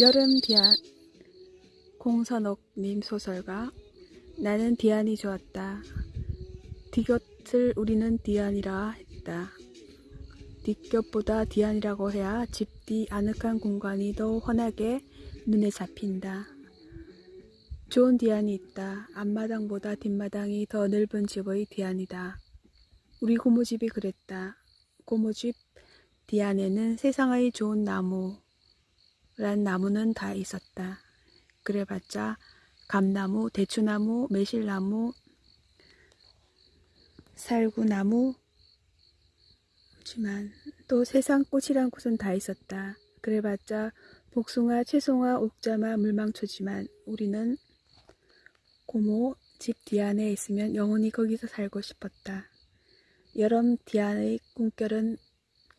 여름 디안 공선옥님 소설가 나는 디안이 좋았다. 디곁을 우리는 디안이라 했다. 뒷곁보다 디안이라고 해야 집 뒤 아늑한 공간이 더 환하게 눈에 잡힌다. 좋은 디안이 있다. 앞마당보다 뒷마당이 더 넓은 집의 디안이다. 우리 고모집이 그랬다. 고모집 디안에는 세상의 좋은 나무, 란 나무는 다 있었다. 그래봤자 감나무, 대추나무, 매실나무, 살구나무, 지만 또 세상 꽃이란 곳은 다 있었다. 그래봤자 복숭아, 채송아, 옥자마, 물망초지만 우리는 고모 집 뒤안에 있으면 영원히 거기서 살고 싶었다. 여름 뒤안의 꿈결은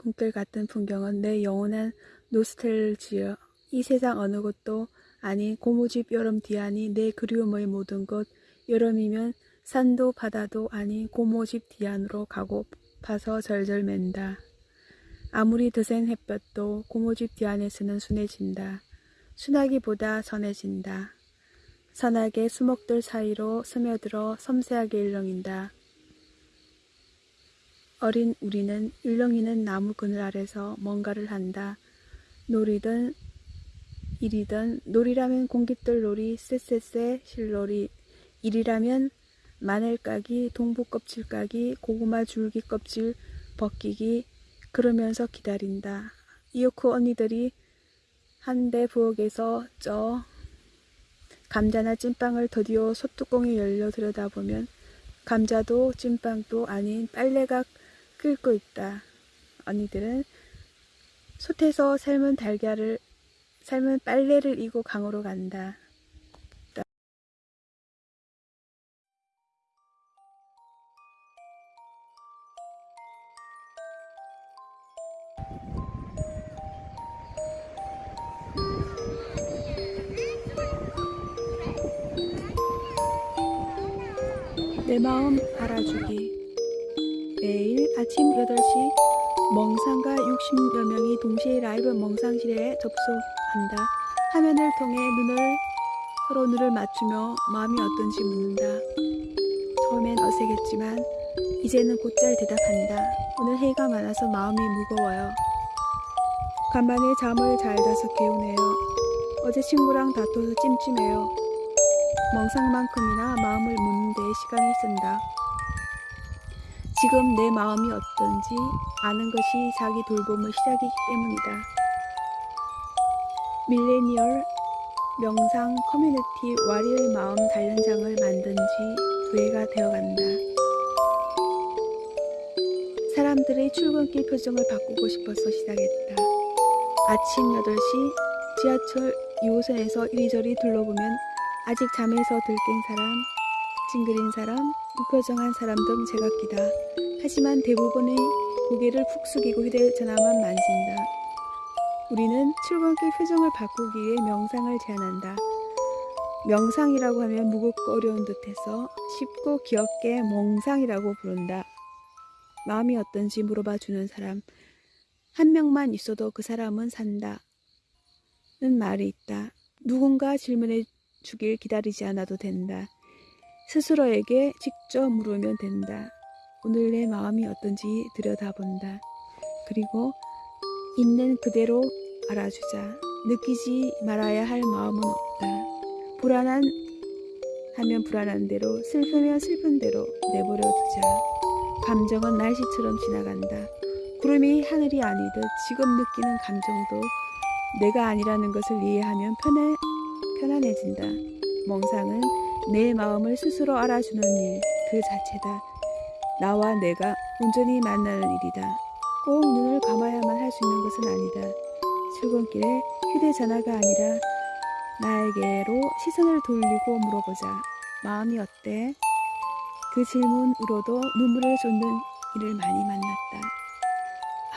꿈결 같은 풍경은 내 영원한 노스텔지어 이 세상 어느 곳도 아닌 고모집 여름 뒤안이 내 그리움의 모든 곳 여름이면 산도 바다도 아닌 고모집 뒤안으로 가고 파서 절절 맨다. 아무리 드센 햇볕도 고모집 뒤안에서는 순해진다. 순하기보다 선해진다. 선하게 수목들 사이로 스며들어 섬세하게 일렁인다. 어린 우리는 일렁이는 나무 그늘 아래서 뭔가를 한다. 놀이든 일이든 놀이라면 공깃돌 놀이, 쎄쎄쎄 실놀이, 일이라면 마늘 까기, 동부 껍질 까기, 고구마 줄기 껍질 벗기기 그러면서 기다린다. 이오쿠 언니들이 한대 부엌에서 쪄 감자나 찐빵을 더디어 소뚜껑이 열려 들여다보면 감자도 찐빵도 아닌 빨래가 끓고 있다. 언니들은 솥에서 삶은 달걀을 삶은 빨래를 이고 강으로 간다. 내 마음 알아주기 매일 아침 8시 멍상가 60여 명이 동시에 라이브 멍상실에 접속한다. 화면을 통해 눈을 서로 눈을 맞추며 마음이 어떤지 묻는다. 처음엔 어색했지만 이제는 곧잘 대답한다. 오늘 해가 많아서 마음이 무거워요. 간만에 잠을 잘 자서 개운해요. 어제 친구랑 다퉈서 찜찜해요. 멍상만큼이나 마음을 묻는 데 시간을 쓴다. 지금 내 마음이 어떤지 아는 것이 자기 돌봄의 시작이기 때문이다. 밀레니얼 명상 커뮤니티 와리의 마음 단련장을 만든 지두 해가 되어간다. 사람들의 출근길 표정을 바꾸고 싶어서 시작했다. 아침 8시 지하철 2호선에서 이리저리 둘러보면 아직 잠에서 들깬 사람, 찡그린 사람, 무표정한 사람 등 제각기다. 하지만 대부분의 고개를 푹 숙이고 휴대전화만 만진다. 우리는 출근길 표정을 바꾸기 위해 명상을 제안한다. 명상이라고 하면 무겁고 어려운 듯해서 쉽고 귀엽게 멍상이라고 부른다. 마음이 어떤지 물어봐 주는 사람 한 명만 있어도 그 사람은 산다. 는 말이 있다. 누군가 질문해 주길 기다리지 않아도 된다. 스스로에게 직접 물으면 된다. 오늘 내 마음이 어떤지 들여다본다. 그리고 있는 그대로 알아주자. 느끼지 말아야 할 마음은 없다. 불안한 하면 불안한 대로, 슬프면 슬픈 대로 내버려 두자. 감정은 날씨처럼 지나간다. 구름이 하늘이 아니듯 지금 느끼는 감정도 내가 아니라는 것을 이해하면 편해, 편안해진다. 멍상은 내 마음을 스스로 알아주는 일 그 자체다. 나와 내가 온전히 만나는 일이다. 꼭 눈을 감아야만 할 수 있는 것은 아니다. 출근길에 휴대전화가 아니라 나에게로 시선을 돌리고 물어보자. 마음이 어때? 그 질문으로도 눈물을 쏟는 이를 많이 만났다.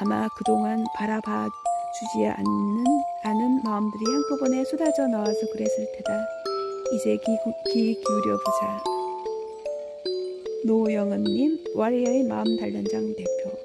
아마 그동안 바라봐 주지 않는, 않은 마음들이 한꺼번에 쏟아져 나와서 그랬을 테다. 이제 귀, 귀 기울여보자. 노영은님, 와리아의 마음 단련장 대표.